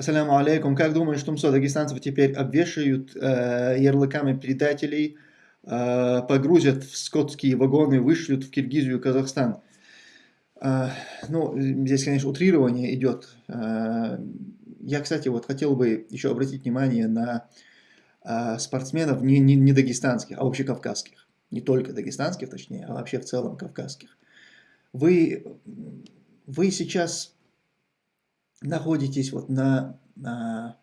Ассаляму алейкум. Как думаешь, Тумсо, дагестанцев теперь обвешают э, ярлыками предателей, э, погрузят в скотские вагоны, вышлют в Киргизию Казахстан? Э, ну, здесь, конечно, утрирование идет. Э, я, кстати, вот хотел бы еще обратить внимание на э, спортсменов не, не, не дагестанских, а общекавказских. Не только дагестанских, точнее, а вообще в целом кавказских. Вы, вы сейчас находитесь вот на, на...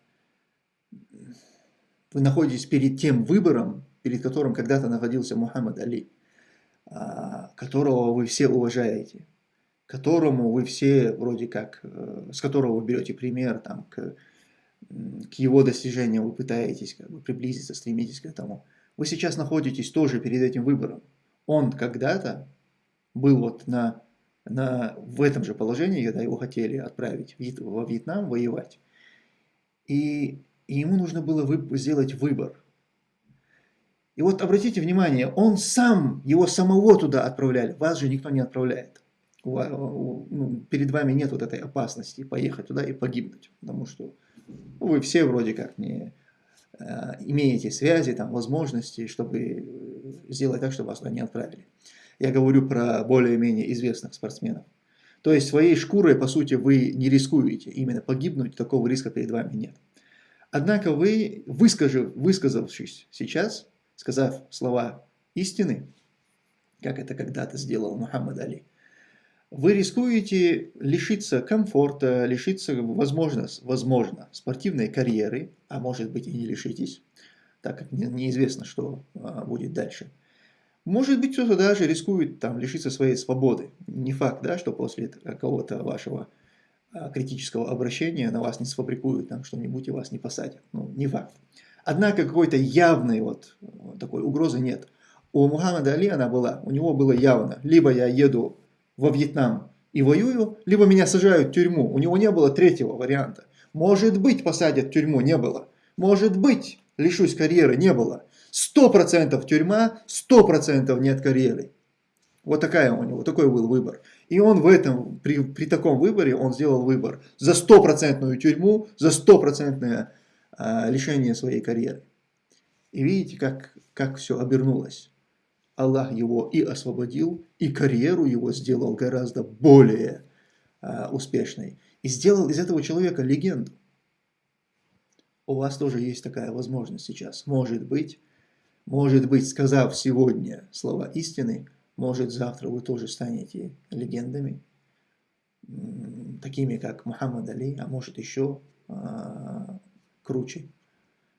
Вы находитесь перед тем выбором, перед которым когда-то находился Мухаммад Али, а, которого вы все уважаете, которому вы все вроде как, э, с которого вы берете пример, там, к, к его достижениям вы пытаетесь как бы, приблизиться, стремитесь к этому. Вы сейчас находитесь тоже перед этим выбором. Он когда-то был вот на на, в этом же положении, когда его хотели отправить во Вьетнам воевать. И, и ему нужно было вы, сделать выбор. И вот обратите внимание, он сам, его самого туда отправляли, вас же никто не отправляет. У, у, ну, перед вами нет вот этой опасности поехать туда и погибнуть, потому что вы все вроде как не э, имеете связи, там, возможности, чтобы сделать так, чтобы вас туда не отправили. Я говорю про более-менее известных спортсменов. То есть своей шкурой, по сути, вы не рискуете. Именно погибнуть такого риска перед вами нет. Однако вы, выскажив, высказавшись сейчас, сказав слова истины, как это когда-то сделал Мухаммад Али, вы рискуете лишиться комфорта, лишиться, возможно, возможно, спортивной карьеры, а может быть и не лишитесь, так как неизвестно, что а, будет дальше. Может быть, кто-то даже рискует там, лишиться своей свободы. Не факт, да, что после какого-то вашего а, критического обращения на вас не сфабрикуют там что-нибудь и вас не посадят. Ну, не факт. Однако какой-то явной вот, вот такой угрозы нет. У Мухаммада Али она была, у него было явно. Либо я еду во Вьетнам и воюю, либо меня сажают в тюрьму. У него не было третьего варианта. Может быть, посадят в тюрьму, не было. Может быть, лишусь карьеры, не было. 100% тюрьма, 100% нет карьеры. Вот такая у него, такой был выбор. И он в этом, при, при таком выборе, он сделал выбор за стопроцентную тюрьму, за стопроцентное а, лишение своей карьеры. И видите, как, как все обернулось. Аллах его и освободил, и карьеру его сделал гораздо более а, успешной. И сделал из этого человека легенду. У вас тоже есть такая возможность сейчас. Может быть, может быть, сказав сегодня слова истины, может завтра вы тоже станете легендами, такими как Мухаммад Али, а может еще а, круче,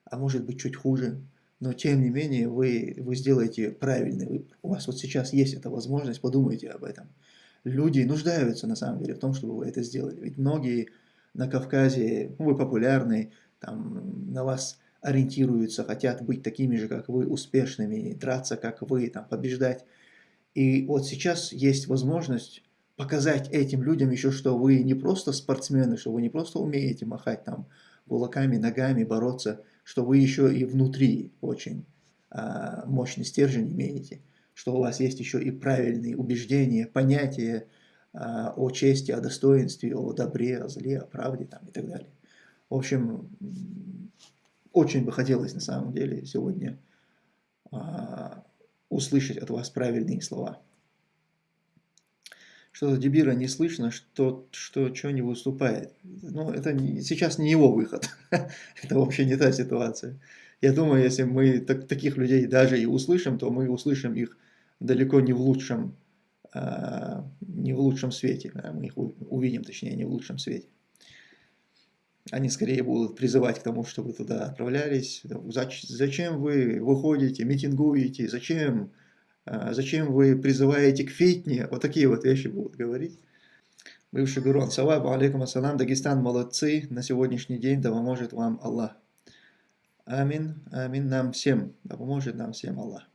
а может быть чуть хуже. Но тем не менее вы, вы сделаете правильный выбор. У вас вот сейчас есть эта возможность, подумайте об этом. Люди нуждаются на самом деле в том, чтобы вы это сделали. Ведь многие на Кавказе, ну, вы популярны, там на вас ориентируются, хотят быть такими же, как вы, успешными, драться, как вы, там, побеждать. И вот сейчас есть возможность показать этим людям еще, что вы не просто спортсмены, что вы не просто умеете махать там кулаками, ногами, бороться, что вы еще и внутри очень а, мощный стержень имеете, что у вас есть еще и правильные убеждения, понятия а, о чести, о достоинстве, о добре, о зле, о правде там, и так далее. В общем, очень бы хотелось на самом деле сегодня а, услышать от вас правильные слова. Что-то Дебира не слышно, что, что что не выступает. Но это не, сейчас не его выход. это вообще не та ситуация. Я думаю, если мы так, таких людей даже и услышим, то мы услышим их далеко не в лучшем, а, не в лучшем свете. Мы их увидим, точнее, не в лучшем свете они скорее будут призывать к тому, чтобы туда отправлялись. Зачем вы выходите, митингуете, зачем, а, зачем вы призываете к фитне, вот такие вот вещи будут говорить. Бывший гуру Ансалабу, алейкум ассалам, Дагестан молодцы, на сегодняшний день да поможет вам Аллах. Амин, амин нам всем, да поможет нам всем Аллах.